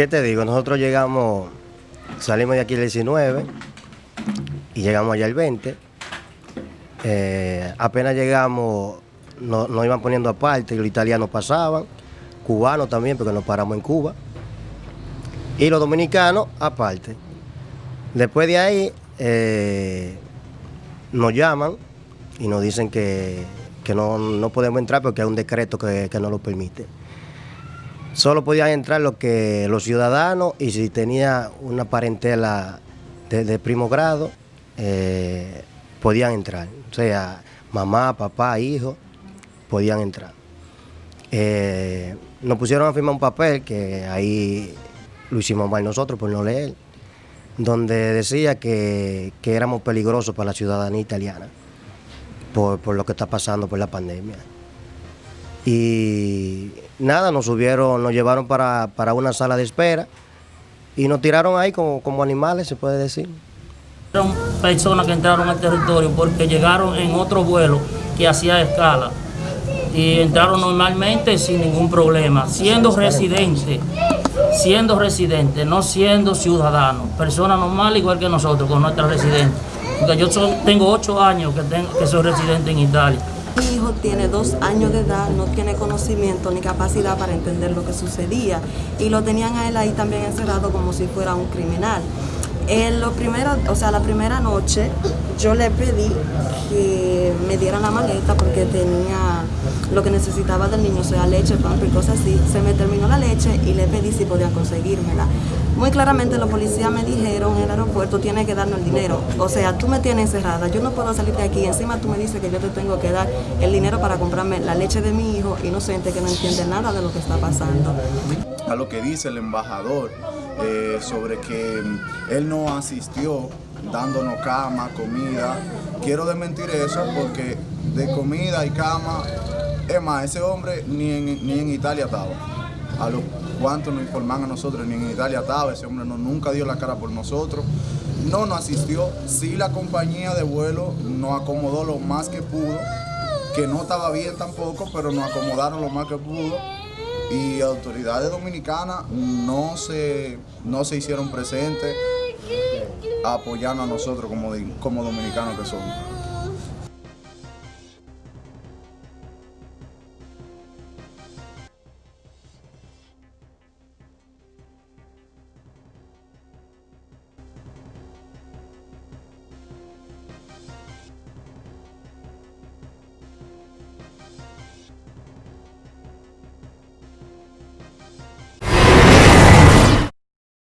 ¿Qué te digo? Nosotros llegamos, salimos de aquí el 19 y llegamos allá el 20. Eh, apenas llegamos, nos, iban poniendo aparte, los italianos pasaban, cubanos también, porque nos paramos en Cuba, y los dominicanos aparte. Después de ahí eh, nos llaman y nos dicen que, que no, no podemos entrar porque hay un decreto que, que no lo permite. Solo podían entrar los que los ciudadanos y si tenía una parentela de, primo grado, eh, podían entrar. O sea, mamá, papá, hijo, podían entrar. Eh, nos pusieron a firmar un papel que ahí lo hicimos mal nosotros por no leer, donde decía que, que éramos peligrosos para la ciudadanía italiana por, por lo que está pasando por la pandemia. Y nada, nos subieron, nos llevaron para, para una sala de espera y nos tiraron ahí como, como animales, se puede decir. Eran personas que entraron al territorio porque llegaron en otro vuelo que hacía escala y entraron normalmente sin ningún problema, siendo residentes, siendo residentes, no siendo ciudadanos, personas normales igual que nosotros con nuestras residentes. Porque yo tengo ocho años que soy residente en Italia. Mi hijo tiene dos años de edad, no tiene conocimiento ni capacidad para entender lo que sucedía y lo tenían a él ahí también encerrado como si fuera un criminal. En lo primero, o sea, la primera noche yo le pedí que me dieran la maleta porque tenía lo que necesitaba del niño, o sea, leche, pan y cosas así. Se me terminó la leche y le pedí si podían conseguírmela. Muy claramente los policías me dijeron en el aeropuerto tienes que darnos el dinero. O sea, tú me tienes encerrada, yo no puedo salir de aquí. Encima tú me dices que yo te tengo que dar el dinero para comprarme la leche de mi hijo inocente que no entiende nada de lo que está pasando. a lo que dice el embajador eh, sobre que mm, él no asistió dándonos cama, comida. Quiero desmentir eso porque de comida y cama, es más, ese hombre ni en, ni en Italia estaba. A lo cuanto nos informan a nosotros, ni en Italia estaba, ese hombre no, nunca dio la cara por nosotros. No nos asistió, sí la compañía de vuelo nos acomodó lo más que pudo, que no estaba bien tampoco, pero nos acomodaron lo más que pudo y autoridades dominicanas no se, no se hicieron presentes apoyando a nosotros como, como dominicanos que somos.